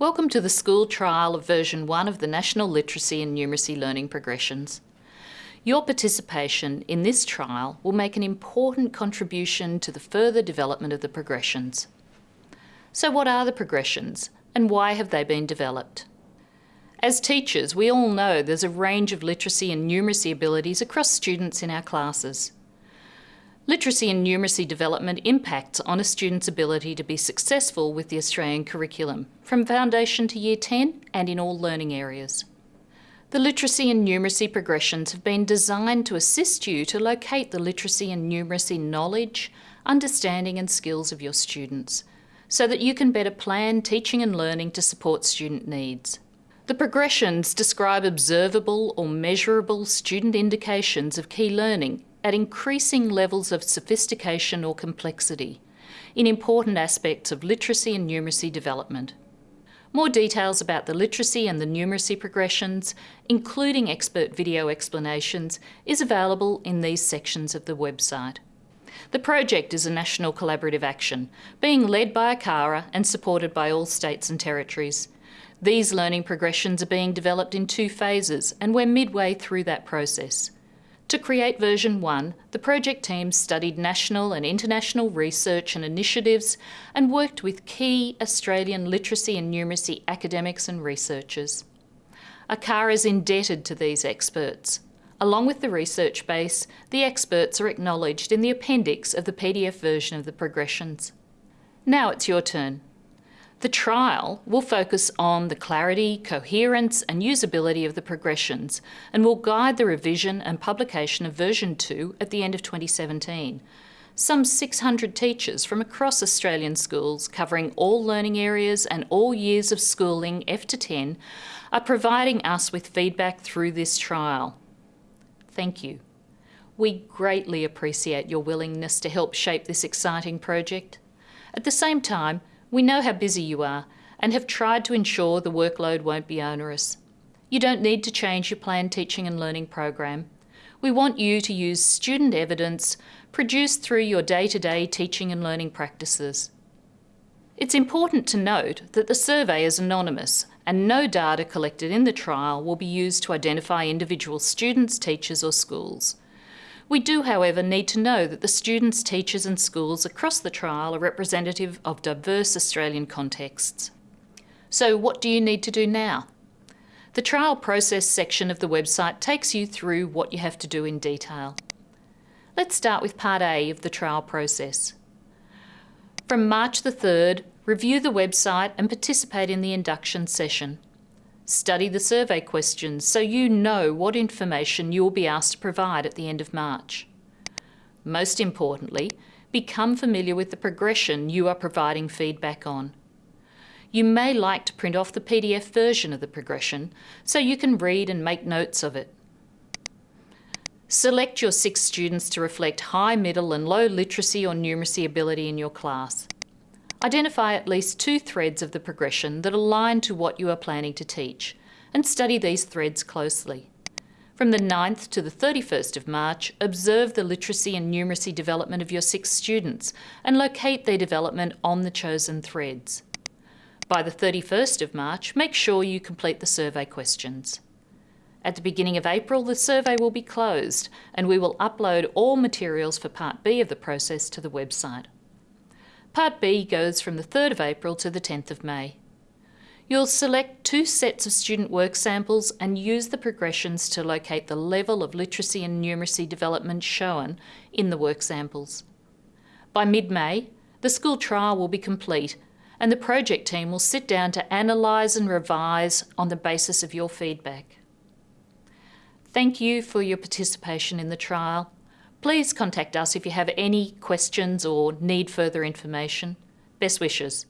Welcome to the school trial of version 1 of the National Literacy and Numeracy Learning Progressions. Your participation in this trial will make an important contribution to the further development of the progressions. So what are the progressions and why have they been developed? As teachers, we all know there's a range of literacy and numeracy abilities across students in our classes. Literacy and numeracy development impacts on a student's ability to be successful with the Australian curriculum, from foundation to year 10 and in all learning areas. The literacy and numeracy progressions have been designed to assist you to locate the literacy and numeracy knowledge, understanding and skills of your students, so that you can better plan teaching and learning to support student needs. The progressions describe observable or measurable student indications of key learning at increasing levels of sophistication or complexity in important aspects of literacy and numeracy development. More details about the literacy and the numeracy progressions, including expert video explanations, is available in these sections of the website. The project is a national collaborative action, being led by ACARA and supported by all states and territories. These learning progressions are being developed in two phases and we're midway through that process. To create version 1, the project team studied national and international research and initiatives and worked with key Australian literacy and numeracy academics and researchers. ACARA is indebted to these experts. Along with the research base, the experts are acknowledged in the appendix of the PDF version of the progressions. Now it's your turn. The trial will focus on the clarity, coherence and usability of the progressions and will guide the revision and publication of version 2 at the end of 2017. Some 600 teachers from across Australian schools covering all learning areas and all years of schooling F to 10 are providing us with feedback through this trial. Thank you. We greatly appreciate your willingness to help shape this exciting project. At the same time, we know how busy you are and have tried to ensure the workload won't be onerous. You don't need to change your planned teaching and learning program. We want you to use student evidence produced through your day-to-day -day teaching and learning practices. It's important to note that the survey is anonymous and no data collected in the trial will be used to identify individual students, teachers or schools. We do, however, need to know that the students, teachers and schools across the trial are representative of diverse Australian contexts. So what do you need to do now? The trial process section of the website takes you through what you have to do in detail. Let's start with part A of the trial process. From March the 3rd, review the website and participate in the induction session. Study the survey questions so you know what information you will be asked to provide at the end of March. Most importantly, become familiar with the progression you are providing feedback on. You may like to print off the PDF version of the progression so you can read and make notes of it. Select your six students to reflect high, middle and low literacy or numeracy ability in your class. Identify at least two threads of the progression that align to what you are planning to teach and study these threads closely. From the 9th to the 31st of March, observe the literacy and numeracy development of your six students and locate their development on the chosen threads. By the 31st of March, make sure you complete the survey questions. At the beginning of April, the survey will be closed and we will upload all materials for Part B of the process to the website. Part B goes from the 3rd of April to the 10th of May. You'll select two sets of student work samples and use the progressions to locate the level of literacy and numeracy development shown in the work samples. By mid-May, the school trial will be complete and the project team will sit down to analyse and revise on the basis of your feedback. Thank you for your participation in the trial Please contact us if you have any questions or need further information. Best wishes.